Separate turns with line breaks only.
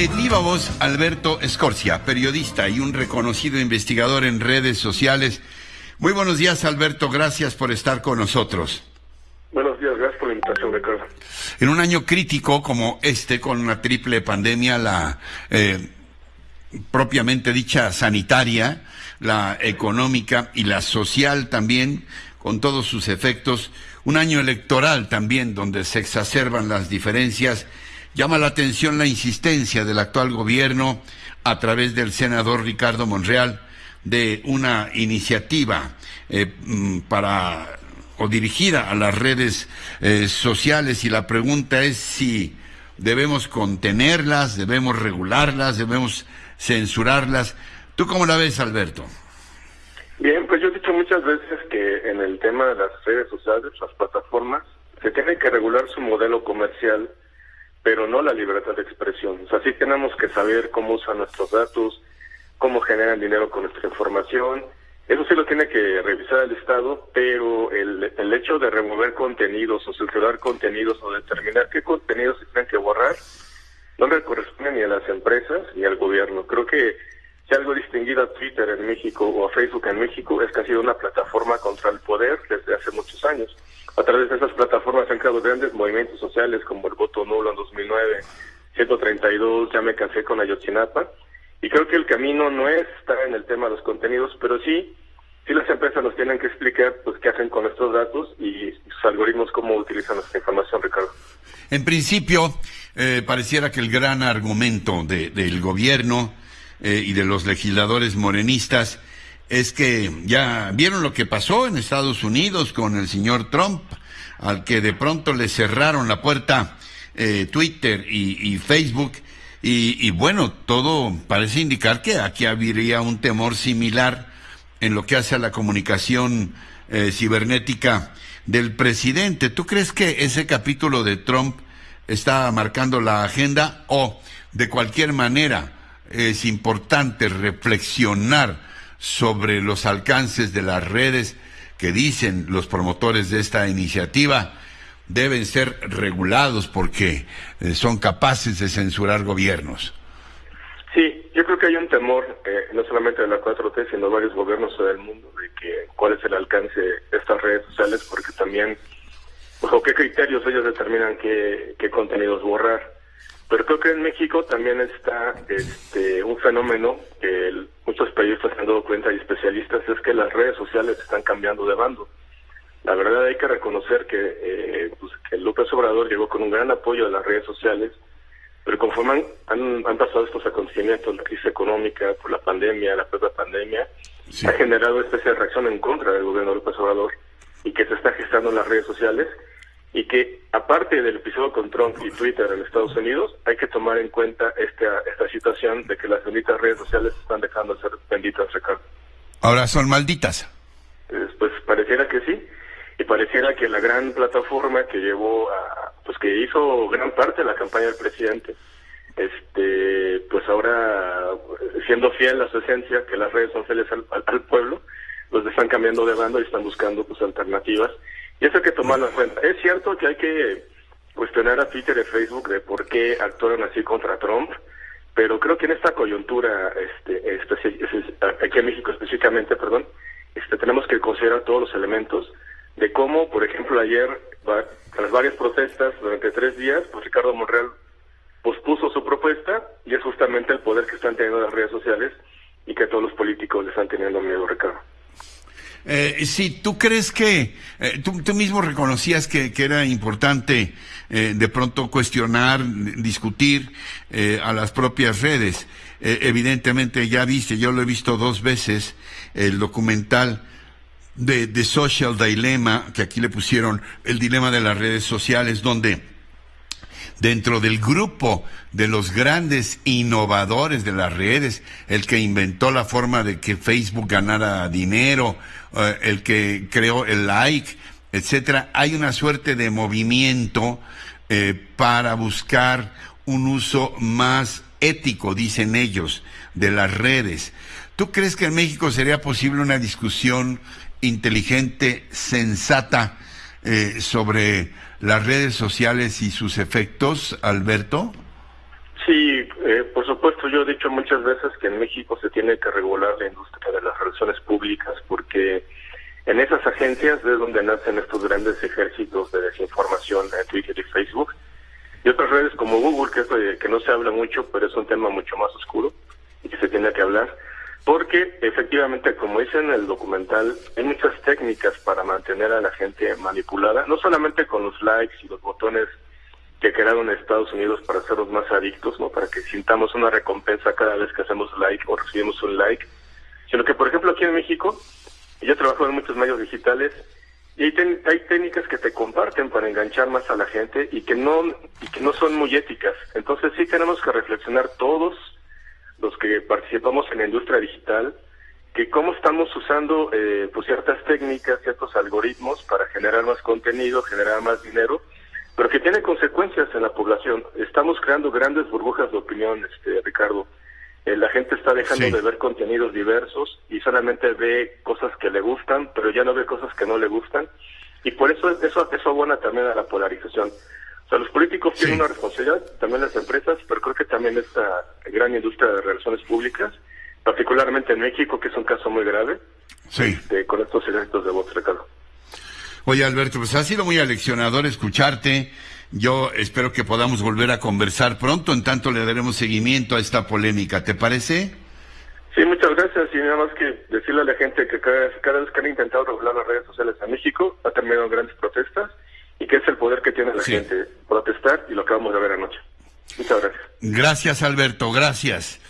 De viva voz, Alberto Escorcia, periodista y un reconocido investigador en redes sociales. Muy buenos días, Alberto. Gracias por estar con nosotros.
Buenos días, gracias por la invitación, Ricardo.
En un año crítico como este, con una triple pandemia, la eh, propiamente dicha sanitaria, la económica y la social también, con todos sus efectos, un año electoral también donde se exacerban las diferencias, llama la atención la insistencia del actual gobierno a través del senador Ricardo Monreal de una iniciativa eh, mm, para o dirigida a las redes eh, sociales y la pregunta es si debemos contenerlas, debemos regularlas, debemos censurarlas. ¿Tú cómo la ves, Alberto?
Bien, pues yo he dicho muchas veces que en el tema de las redes sociales, las plataformas, se tiene que regular su modelo comercial, pero no la libertad de expresión. O sea, sí tenemos que saber cómo usan nuestros datos, cómo generan dinero con nuestra información. Eso sí lo tiene que revisar el Estado, pero el, el hecho de remover contenidos o censurar contenidos o determinar qué contenidos se tienen que borrar, no le corresponde ni a las empresas ni al gobierno. Creo que si algo distinguido a Twitter en México o a Facebook en México es que ha sido una plataforma contra el poder desde hace muchos años. A través de esas plataformas se han creado grandes movimientos sociales como el voto nulo en 2009, 132, ya me casé con Ayotzinapa. Y creo que el camino no es estar en el tema de los contenidos, pero sí, sí las empresas nos tienen que explicar pues qué hacen con estos datos y sus algoritmos, cómo utilizan nuestra información, Ricardo.
En principio, eh, pareciera que el gran argumento de, del gobierno eh, y de los legisladores morenistas es que ya vieron lo que pasó en Estados Unidos con el señor Trump, al que de pronto le cerraron la puerta eh, Twitter y, Facebook. Y, bueno, todo parece indicar que aquí habría un temor similar en lo que hace a la comunicación eh, cibernética del presidente. ¿Tú crees que ese capítulo de Trump está marcando la agenda o de cualquier manera es importante reflexionar sobre los alcances de las redes que dicen los promotores de esta iniciativa deben ser regulados porque eh, son capaces de censurar gobiernos.
Sí, yo creo que hay un temor, eh, no solamente de la 4T, sino de varios gobiernos del mundo, de que cuál es el alcance de estas redes sociales, porque también, bajo qué criterios ellos determinan qué, qué contenidos borrar. Pero creo que en México también está este, un fenómeno que muchos periodistas se han dado cuenta y especialistas, es que las redes sociales están cambiando de bando. La verdad hay que reconocer que, eh, pues, que López Obrador llegó con un gran apoyo de las redes sociales, pero conforme han, han, pasado estos acontecimientos, la crisis económica, por la pandemia, la propia pandemia, ha generado especie de reacción en contra del gobierno de López Obrador y que se está gestando en las redes sociales y que aparte del episodio con Trump y Twitter en Estados Unidos, hay que tomar en cuenta esta, esta situación de que las benditas redes sociales están dejando de ser benditas, Ricardo.
Ahora son malditas.
pues pareciera que sí, y pareciera que la gran plataforma que llevó a, pues que hizo gran parte de la campaña del presidente, este, pues ahora siendo fiel a su esencia, que las redes son fieles al, al pueblo, los están cambiando de bando y están buscando pues alternativas y eso hay que tomarlo en cuenta. Es cierto que hay que cuestionar a Twitter y Facebook de por qué actuaron así contra Trump, pero creo que en esta coyuntura, este, aquí en México específicamente, perdón, este, tenemos que considerar todos los elementos de cómo, por ejemplo, ayer, tras varias protestas durante tres días, pues Ricardo Monreal pospuso su propuesta y es justamente el poder que están teniendo las redes sociales y que todos los políticos le están teniendo miedo, Ricardo.
Eh, sí, ¿tú crees que, eh, tú, mismo reconocías que, era importante eh, de pronto cuestionar, discutir eh, a las propias redes? evidentemente ya viste, yo lo he visto dos veces, el documental de, de Social Dilemma, que aquí le pusieron el dilema de las redes sociales, donde dentro del grupo de los grandes innovadores de las redes, el que inventó la forma de que Facebook ganara dinero, eh, el que creó el like, etcétera, hay una suerte de movimiento eh, para buscar un uso más ético, dicen ellos, de las redes. ¿Tú crees que en México sería posible una discusión inteligente, sensata, eh, sobre las redes sociales y sus efectos, Alberto?
Sí, Eh, por supuesto, yo he dicho muchas veces que en México se tiene que regular la industria de las relaciones públicas porque en esas agencias es donde nacen estos grandes ejércitos de desinformación en Twitter y Facebook y otras redes como Google, que, es que no se habla mucho, pero es un tema mucho más oscuro y que se tiene que hablar. Porque efectivamente, como dice en el documental, hay muchas técnicas para mantener a la gente manipulada, no solamente con los likes y los botones que crearon Estados Unidos para hacerlos más adictos, ¿no? Para que sintamos una recompensa cada vez que hacemos like o recibimos un like, sino que, por ejemplo, aquí en México, yo trabajo en muchos medios digitales y hay, hay técnicas que te comparten para enganchar más a la gente y que no y que no son muy éticas. Entonces sí tenemos que reflexionar todos los que participamos en la industria digital que cómo estamos usando eh, pues ciertas técnicas, ciertos algoritmos para generar más contenido, generar más dinero pero que tiene consecuencias en la población. Estamos creando grandes burbujas de opinión, este, Ricardo. Eh, la gente está dejando de ver contenidos diversos y solamente ve cosas que le gustan, pero ya no ve cosas que no le gustan. Y por eso eso, eso abona también a la polarización. Sea, los políticos tienen una responsabilidad, también las empresas, pero creo que también esta gran industria de relaciones públicas, particularmente en México, que es un caso muy grave, este, con estos efectos de votos, Ricardo.
Oye, Alberto, pues ha sido muy aleccionador escucharte. Yo espero que podamos volver a conversar pronto, en tanto le daremos seguimiento a esta polémica. ¿Te parece?
Sí, muchas gracias. Y nada más que decirle a la gente que cada, vez que han intentado regular las redes sociales en México, ha terminado grandes protestas y que es el poder que tiene la gente protestar y lo acabamos de ver anoche. Muchas gracias.
Gracias, Alberto. Gracias.